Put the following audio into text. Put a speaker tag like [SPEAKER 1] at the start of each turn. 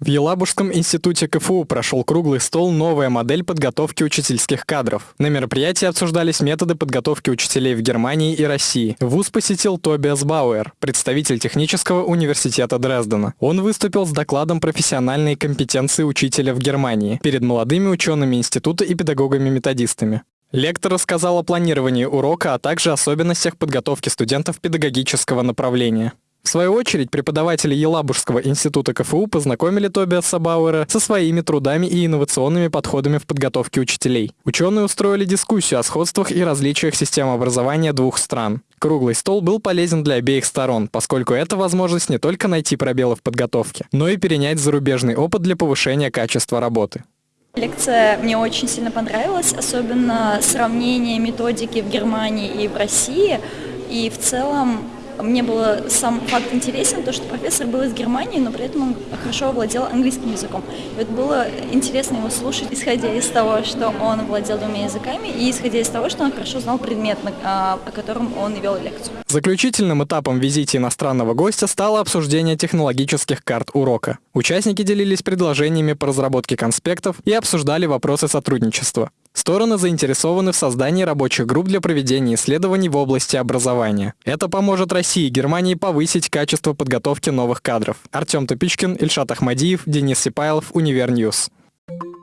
[SPEAKER 1] В Елабужском институте КФУ прошел круглый стол «Новая модель подготовки учительских кадров». На мероприятии обсуждались методы подготовки учителей в Германии и России. ВУЗ посетил Тобиас Бауэр, представитель технического университета Дрездена. Он выступил с докладом профессиональной компетенции учителя в Германии перед молодыми учеными института и педагогами-методистами. Лектор рассказал о планировании урока, а также особенностях подготовки студентов педагогического направления. В свою очередь, преподаватели Елабужского института КФУ познакомили Тобиаса Бауэра со своими трудами и инновационными подходами в подготовке учителей. Ученые устроили дискуссию о сходствах и различиях систем образования двух стран. Круглый стол был полезен для обеих сторон, поскольку это возможность не только найти пробелы в подготовке, но и перенять зарубежный опыт для повышения качества работы.
[SPEAKER 2] Лекция мне очень сильно понравилась, особенно сравнение методики в Германии и в России. И в целом мне было сам факт интересен, то, что профессор был из Германии, но при этом он хорошо владел английским языком. И вот было интересно его слушать, исходя из того, что он владел двумя языками, и исходя из того, что он хорошо знал предмет, а, о котором он вел лекцию.
[SPEAKER 1] Заключительным этапом визита иностранного гостя стало обсуждение технологических карт урока. Участники делились предложениями по разработке конспектов и обсуждали вопросы сотрудничества. Стороны заинтересованы в создании рабочих групп для проведения исследований в области образования. Это поможет России и Германии повысить качество подготовки новых кадров. Артем Тупичкин, Ильшат Ахмадиев, Денис Сипайлов, Универньюз. Thank you